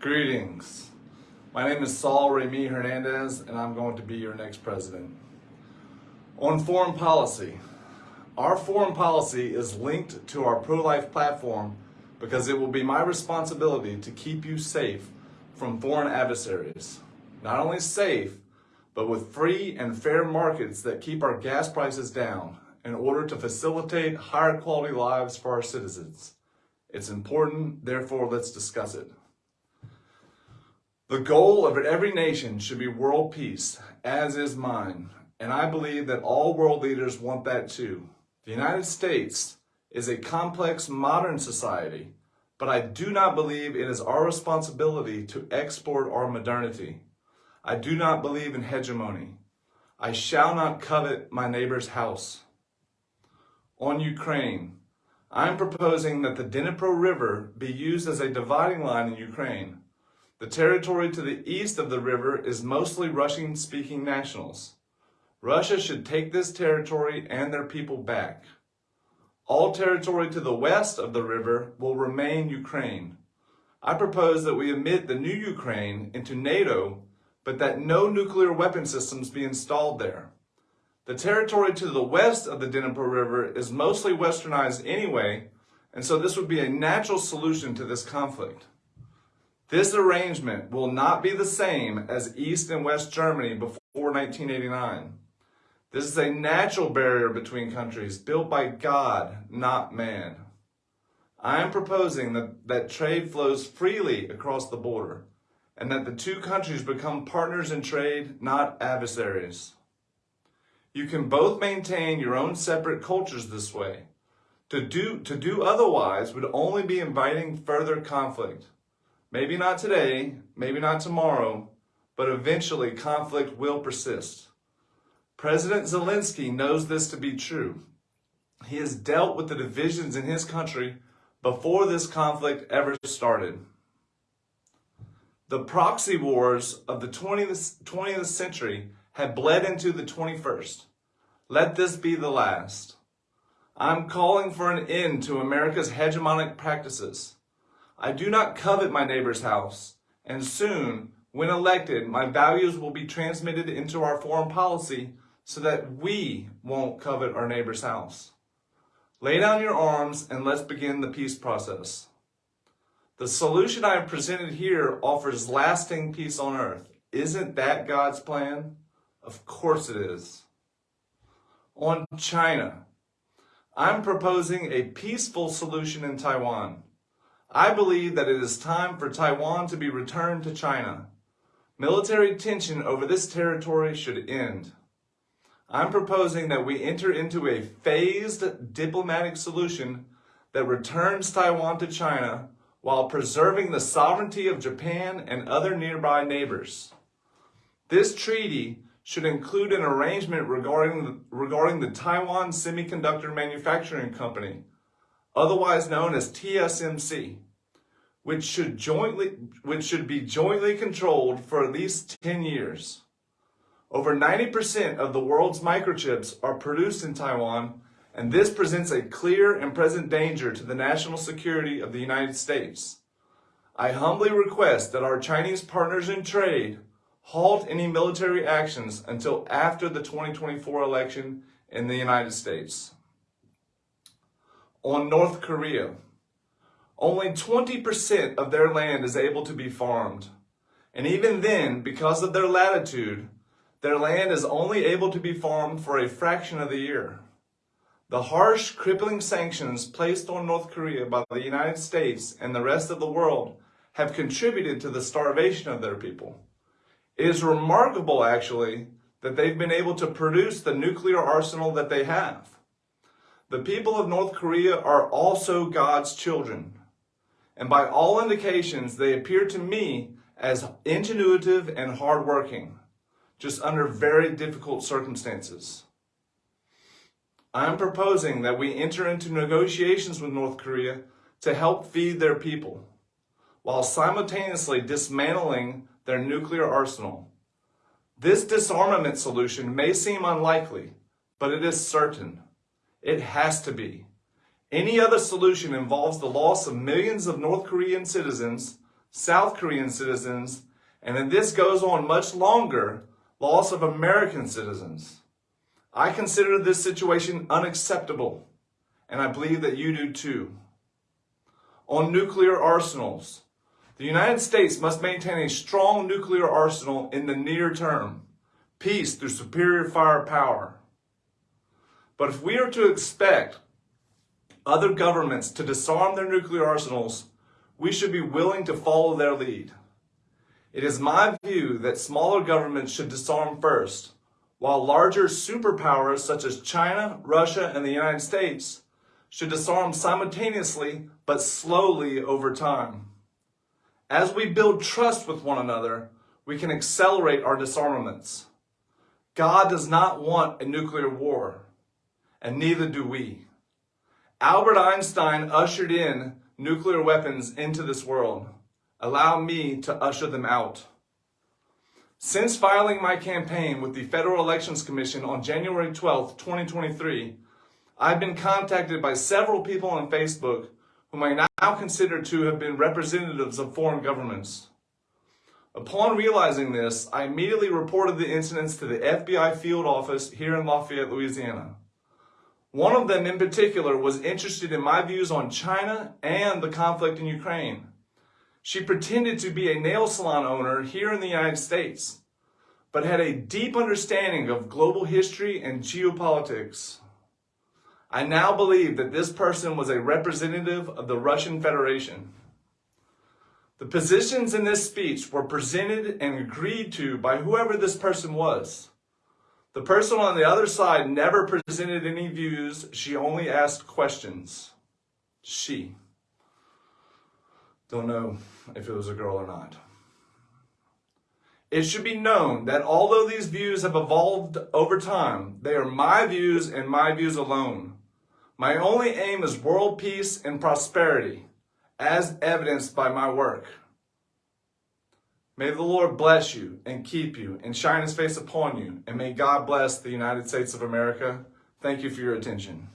Greetings. My name is Saul Remy Hernandez, and I'm going to be your next president. On foreign policy, our foreign policy is linked to our pro-life platform because it will be my responsibility to keep you safe from foreign adversaries. Not only safe, but with free and fair markets that keep our gas prices down in order to facilitate higher quality lives for our citizens. It's important, therefore let's discuss it. The goal of every nation should be world peace, as is mine, and I believe that all world leaders want that too. The United States is a complex modern society, but I do not believe it is our responsibility to export our modernity. I do not believe in hegemony. I shall not covet my neighbor's house. On Ukraine, I'm proposing that the Dnipro River be used as a dividing line in Ukraine. The territory to the east of the river is mostly Russian-speaking nationals. Russia should take this territory and their people back. All territory to the west of the river will remain Ukraine. I propose that we admit the new Ukraine into NATO, but that no nuclear weapon systems be installed there. The territory to the west of the Dnipro River is mostly westernized anyway, and so this would be a natural solution to this conflict. This arrangement will not be the same as East and West Germany before 1989. This is a natural barrier between countries built by God, not man. I am proposing that, that trade flows freely across the border and that the two countries become partners in trade, not adversaries. You can both maintain your own separate cultures this way. To do, to do otherwise would only be inviting further conflict. Maybe not today, maybe not tomorrow, but eventually conflict will persist. President Zelensky knows this to be true. He has dealt with the divisions in his country before this conflict ever started. The proxy wars of the 20th, 20th century have bled into the 21st. Let this be the last. I'm calling for an end to America's hegemonic practices. I do not covet my neighbor's house, and soon, when elected, my values will be transmitted into our foreign policy so that we won't covet our neighbor's house. Lay down your arms and let's begin the peace process. The solution I have presented here offers lasting peace on earth. Isn't that God's plan? Of course it is. On China, I'm proposing a peaceful solution in Taiwan. I believe that it is time for Taiwan to be returned to China. Military tension over this territory should end. I'm proposing that we enter into a phased diplomatic solution that returns Taiwan to China while preserving the sovereignty of Japan and other nearby neighbors. This treaty should include an arrangement regarding the, regarding the Taiwan Semiconductor Manufacturing Company, otherwise known as TSMC, which should jointly which should be jointly controlled for at least 10 years. Over 90% of the world's microchips are produced in Taiwan, and this presents a clear and present danger to the national security of the United States. I humbly request that our Chinese partners in trade halt any military actions until after the 2024 election in the United States. On North Korea, only 20% of their land is able to be farmed. And even then, because of their latitude, their land is only able to be farmed for a fraction of the year. The harsh, crippling sanctions placed on North Korea by the United States and the rest of the world have contributed to the starvation of their people. It is remarkable, actually, that they've been able to produce the nuclear arsenal that they have. The people of North Korea are also God's children. And by all indications, they appear to me as ingenuitive and hardworking just under very difficult circumstances. I am proposing that we enter into negotiations with North Korea to help feed their people, while simultaneously dismantling their nuclear arsenal. This disarmament solution may seem unlikely, but it is certain. It has to be. Any other solution involves the loss of millions of North Korean citizens, South Korean citizens, and if this goes on much longer, loss of American citizens. I consider this situation unacceptable, and I believe that you do too. On nuclear arsenals, the United States must maintain a strong nuclear arsenal in the near term, peace through superior firepower. But if we are to expect other governments to disarm their nuclear arsenals, we should be willing to follow their lead. It is my view that smaller governments should disarm first, while larger superpowers such as China, Russia, and the United States should disarm simultaneously but slowly over time. As we build trust with one another, we can accelerate our disarmaments. God does not want a nuclear war, and neither do we. Albert Einstein ushered in nuclear weapons into this world. Allow me to usher them out. Since filing my campaign with the Federal Elections Commission on January 12, 2023, I've been contacted by several people on Facebook whom I now consider to have been representatives of foreign governments. Upon realizing this, I immediately reported the incidents to the FBI field office here in Lafayette, Louisiana. One of them in particular was interested in my views on China and the conflict in Ukraine. She pretended to be a nail salon owner here in the United States, but had a deep understanding of global history and geopolitics. I now believe that this person was a representative of the Russian Federation. The positions in this speech were presented and agreed to by whoever this person was. The person on the other side never presented any views, she only asked questions. She. Don't know if it was a girl or not. It should be known that although these views have evolved over time, they are my views and my views alone. My only aim is world peace and prosperity, as evidenced by my work. May the Lord bless you and keep you and shine his face upon you, and may God bless the United States of America. Thank you for your attention.